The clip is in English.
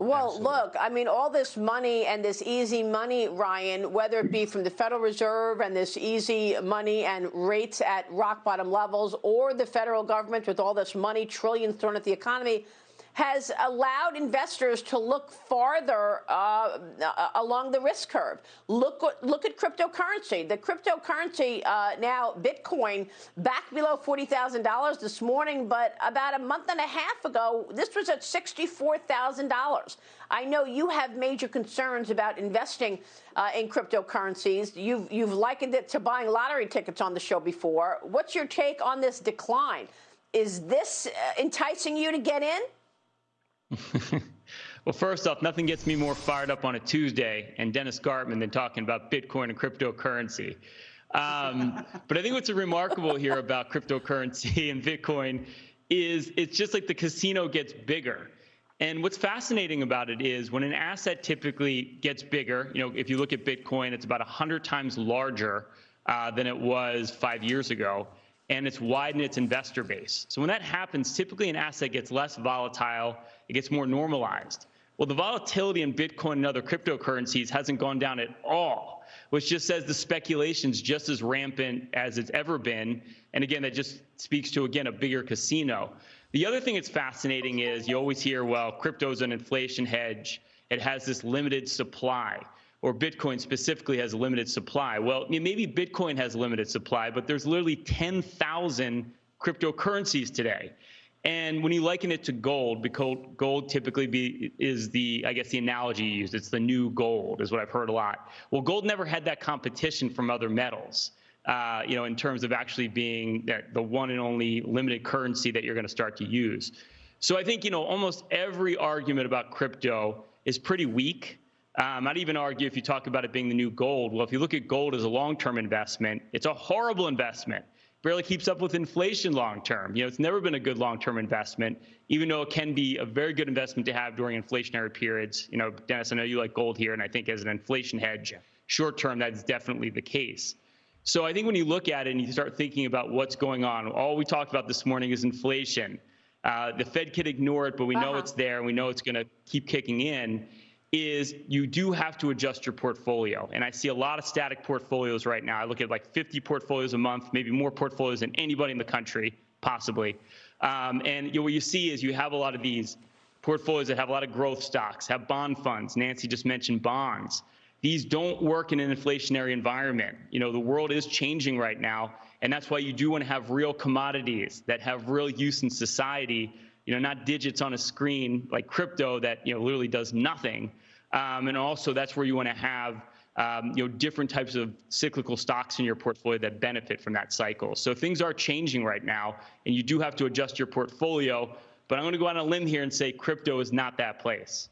Well, Absolutely. look, I mean, all this money and this easy money, Ryan, whether it be from the Federal Reserve and this easy money and rates at rock bottom levels, or the federal government with all this money, trillions thrown at the economy, has allowed investors to look farther uh, uh, along the risk curve. Look, look at cryptocurrency. The cryptocurrency uh, now, Bitcoin, back below $40,000 this morning, but about a month and a half ago, this was at $64,000. I know you have major concerns about investing uh, in cryptocurrencies. You've, you've likened it to buying lottery tickets on the show before. What's your take on this decline? Is this uh, enticing you to get in? well, first off, nothing gets me more fired up on a Tuesday and Dennis Gartman than talking about Bitcoin and cryptocurrency. Um, but I think what's remarkable here about cryptocurrency and Bitcoin is it's just like the casino gets bigger. And what's fascinating about it is when an asset typically gets bigger, you know, if you look at Bitcoin, it's about 100 times larger uh, than it was five years ago and it's widened its investor base. So when that happens, typically an asset gets less volatile, it gets more normalized. Well, the volatility in Bitcoin and other cryptocurrencies hasn't gone down at all, which just says the speculation's just as rampant as it's ever been. And again, that just speaks to, again, a bigger casino. The other thing that's fascinating is you always hear, well, crypto is an inflation hedge. It has this limited supply or Bitcoin specifically has a limited supply. Well, maybe Bitcoin has limited supply, but there's literally 10,000 cryptocurrencies today. And when you liken it to gold, because gold typically be, is the, I guess, the analogy used. It's the new gold, is what I've heard a lot. Well, gold never had that competition from other metals. Uh, you know, in terms of actually being the one and only limited currency that you're going to start to use. So I think you know almost every argument about crypto is pretty weak. Um, I'd even argue if you talk about it being the new gold, well, if you look at gold as a long-term investment, it's a horrible investment. Barely keeps up with inflation long term. You know, it's never been a good long-term investment, even though it can be a very good investment to have during inflationary periods. You know, Dennis, I know you like gold here, and I think as an inflation hedge, short term, that's definitely the case. So I think when you look at it and you start thinking about what's going on, all we talked about this morning is inflation. Uh, the Fed could ignore it, but we know uh-huh. it's there, and we know it's going to keep kicking in is you do have to adjust your portfolio. And I see a lot of static portfolios right now. I look at like 50 portfolios a month, maybe more portfolios than anybody in the country, possibly. Um, and you know, what you see is you have a lot of these portfolios that have a lot of growth stocks, have bond funds. Nancy just mentioned bonds. These don't work in an inflationary environment. You know, the world is changing right now, and that's why you do want to have real commodities that have real use in society you know, not digits on a screen like crypto that, you know, literally does nothing. Um, and also that's where you want to have, um, you know, different types of cyclical stocks in your portfolio that benefit from that cycle. So things are changing right now, and you do have to adjust your portfolio. But I'm going to go on a limb here and say crypto is not that place.